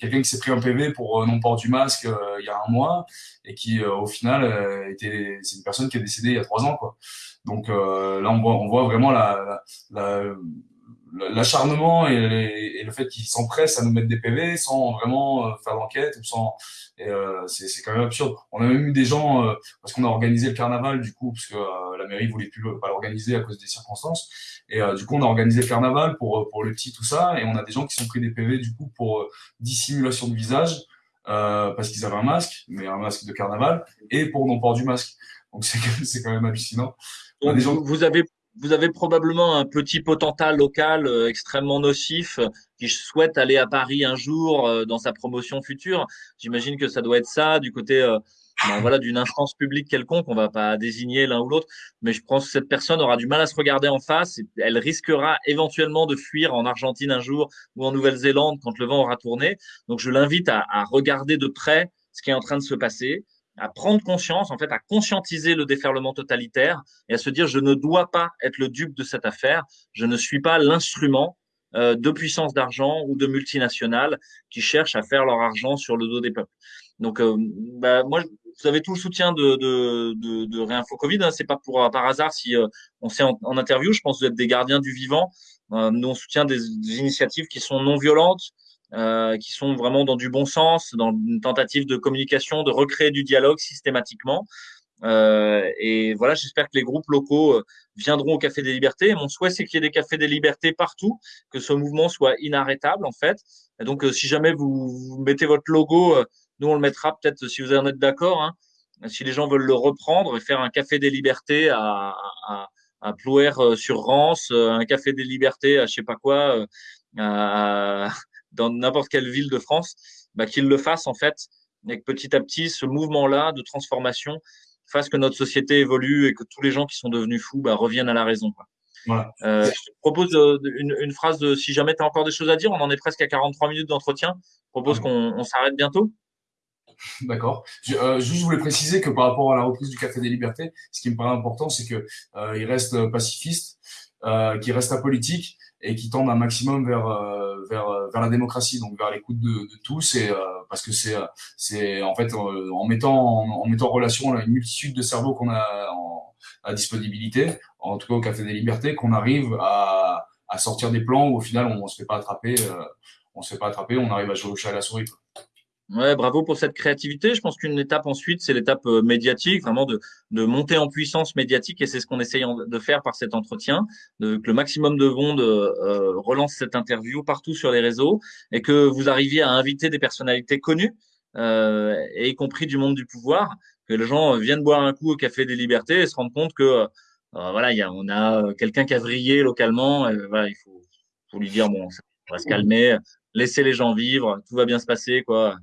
quelqu'un qui s'est pris un PV pour non port du masque il y a un mois et qui au final était c'est une personne qui est décédée il y a trois ans quoi. Donc là on voit on voit vraiment la, la, la l'acharnement et, et, le fait qu'ils s'empressent à nous mettre des PV sans vraiment euh, faire d'enquête sans et euh, c'est quand même absurde. On a même eu des gens euh, parce qu'on a organisé le carnaval du coup parce que euh, la mairie voulait plus pas l'organiser à cause des circonstances. Et du coup on a organisé le carnaval pour pour le petit tout ça et on a des gens qui sont pris des PV du coup pour dissimulation de visage parce qu'ils avaient un masque mais un masque de carnaval et pour non port du masque. Donc c'est c'est quand même hallucinant. Des gens... vous avez vous avez probablement un petit potentat local euh, extrêmement nocif euh, qui souhaite aller à Paris un jour euh, dans sa promotion future. J'imagine que ça doit être ça du côté ben, voilà d'une instance publique quelconque. On va pas désigner l'un ou l'autre, mais je pense que cette personne aura du mal à se regarder en face. Et elle risquera éventuellement de fuir en Argentine un jour ou en Nouvelle-Zélande quand le vent aura tourné. Donc je l'invite à, à regarder de près ce qui est en train de se passer à prendre conscience, en fait, à conscientiser le déferlement totalitaire et à se dire je ne dois pas être le dupe de cette affaire, je ne suis pas l'instrument euh, de puissance d'argent ou de multinationales qui cherchent à faire leur argent sur le dos des peuples. Donc, euh, bah, moi, vous avez tout le soutien de, de, de, de Réinfo Covid. Hein, c'est pas pour par hasard si euh, on s'est en, interview. Je pense que vous êtes des gardiens du vivant. nous, on soutient des initiatives qui sont non violentes, euh, qui sont vraiment dans du bon sens, dans une tentative de communication, de recréer du dialogue systématiquement. Euh, et voilà, j'espère que les groupes locaux euh, viendront au Café des Libertés. mon souhait, c'est qu'il y ait des cafés des libertés partout, que ce mouvement soit inarrêtable en fait. Et donc, euh, si jamais vous, mettez votre logo, nous on le mettra peut-être si vous en êtes d'accord. Hein, si les gens veulent le reprendre et faire un Café des Libertés à, à, à Plouer sur Rance, un Café des Libertés à je sais pas quoi, à, dans n'importe quelle ville de France, bah, qu'ils le fassent en fait, et que petit à petit, ce mouvement-là de transformation fasse que notre société évolue et que tous les gens qui sont devenus fous bah, reviennent à la raison. Quoi. Voilà. Euh, je te propose euh, une, une, phrase de si jamais tu as encore des choses à dire, on en est presque à 43 minutes d'entretien. Je propose qu'on on s'arrête bientôt. D'accord. Euh, juste, je voulais préciser que par rapport à la reprise du Café des Libertés, ce qui me paraît important, c'est que euh, il reste pacifiste, euh, qu'il reste apolitique et qui tendent un maximum vers euh, vers euh, vers la démocratie, donc vers l'écoute de, de tous, et euh, parce que c'est c'est en fait en mettant en, mettant en relation une multitude de cerveaux qu'on a en, à disponibilité, en tout cas au Café des Libertés, qu'on arrive à à sortir des plans où au final on, se fait pas attraper on se fait pas attraper, on arrive à jouer au chat à la souris. Ouais, bravo pour cette créativité. Je pense qu'une étape ensuite, c'est l'étape euh, médiatique, vraiment de, de monter en puissance médiatique, et c'est ce qu'on essaye de faire par cet entretien, de, que le maximum de monde euh, relance cette interview partout sur les réseaux, et que vous arriviez à inviter des personnalités connues, euh, et y compris du monde du pouvoir, que les gens viennent boire un coup au Café des Libertés et se rendent compte que euh, voilà, y a, on a quelqu'un qui a vrillé localement, et voilà, il faut, faut lui dire bon, on va se calmer, laisser les gens vivre, tout va bien se passer, quoi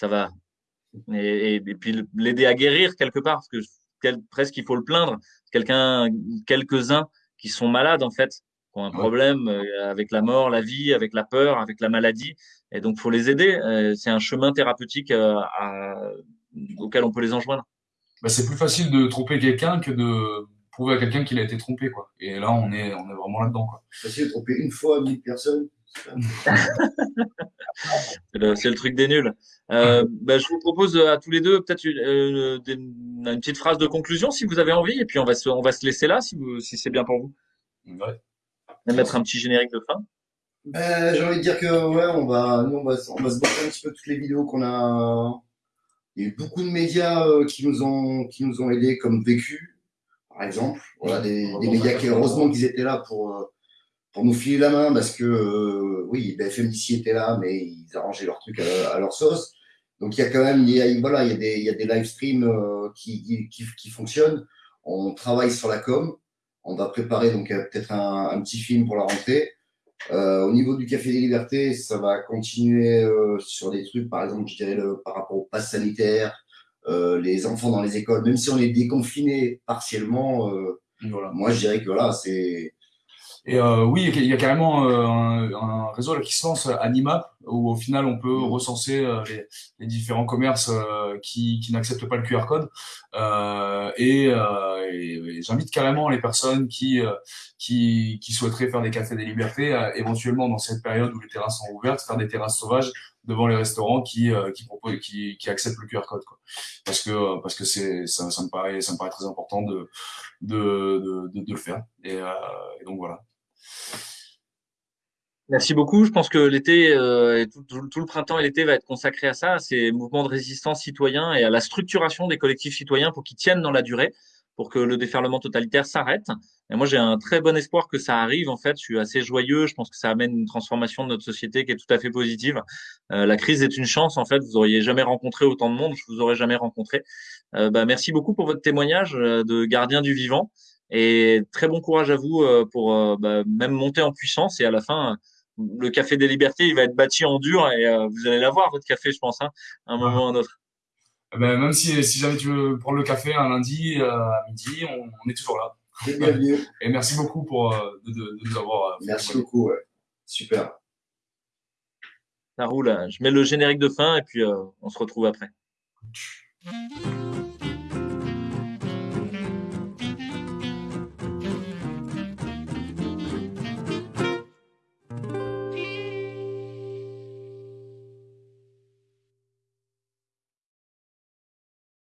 ça va. Et, et, puis l'aider à guérir quelque part, parce que presque il faut le plaindre. Quelqu'un, quelques-uns qui sont malades en fait, qui ont un problème euh, avec la mort, la vie, avec la peur, avec la maladie, et donc faut les aider. Euh, c'est un chemin thérapeutique euh, à, auquel on peut les enjoindre. Bah, c'est plus facile de tromper quelqu'un que de prouver à quelqu'un qu'il a été trompé, quoi. Et là, on est, on est vraiment là-dedans, quoi. C'est facile de tromper une fois mille personnes c'est le, truc des nuls. Euh, bah, je vous propose à tous les deux peut-être une, une, petite phrase de conclusion si vous avez envie, et puis on va se, on va se laisser là si, si c'est bien pour vous. Ouais. Et mettre un petit générique de fin. Ben, j'ai envie de dire que ouais, on va, nous, on va, on va se battre un petit peu toutes les vidéos qu'on a. Il y a eu beaucoup de médias euh, qui nous ont, qui nous ont aidés, comme Vécu, par exemple. Voilà, des, des médias qui, heureusement qu'ils étaient là pour, euh, pour nous filer la main parce que euh, oui, BFM d'ici était là, mais ils arrangeaient leur truc à, leur sauce. Donc il y a quand même, il y a, voilà, il y a des, il y a des live streams euh, qui, qui, qui, fonctionnent. On travaille sur la com. On va préparer donc euh, peut-être un, un, petit film pour la rentrée. Euh, au niveau du Café des Libertés, ça va continuer euh, sur des trucs, par exemple, je dirais le, par rapport au pass sanitaire, les enfants dans les écoles, même si on est déconfiné partiellement. Voilà. Moi, je dirais que voilà, c'est et euh, oui, il y a carrément euh, un, un, réseau là, qui se lance Animap, où au final on peut mmh. recenser euh, les, les, différents commerces euh, qui, qui n'acceptent pas le QR code. et, et j'invite carrément les personnes qui, qui, qui souhaiteraient faire des cafés des libertés, éventuellement dans cette période où les terrasses sont ouvertes, faire des terrasses sauvages devant les restaurants qui qui proposent qui, qui acceptent le QR code quoi. parce que parce que c'est ça, ça me paraît ça me paraît très important de de de, de, le faire et, et donc voilà Merci beaucoup. Je pense que l'été, euh, tout, le printemps et l'été va être consacré à ça, à ces mouvements de résistance citoyens et à la structuration des collectifs citoyens pour qu'ils tiennent dans la durée, pour que le déferlement totalitaire s'arrête. Et moi, j'ai un très bon espoir que ça arrive. En fait, je suis assez joyeux. Je pense que ça amène une transformation de notre société qui est tout à fait positive. Euh, la crise est une chance. En fait, vous auriez jamais rencontré autant de monde. Je vous aurais jamais rencontré. Euh, bah, merci beaucoup pour votre témoignage euh, de gardien du vivant. Et très bon courage à vous euh, pour euh, bah, même monter en puissance. Et à la fin, le café des libertés, il va être bâti en dur et euh, vous allez l'avoir, votre café, je pense, hein, à un moment ou à un autre. Eh ben, même si, si jamais tu veux prendre le café un lundi à midi, on, est toujours là. <laughs> Et merci beaucoup pour de, de, nous avoir. Merci beaucoup, ouais. super. Ça roule. Je mets le générique de fin et puis on se retrouve après.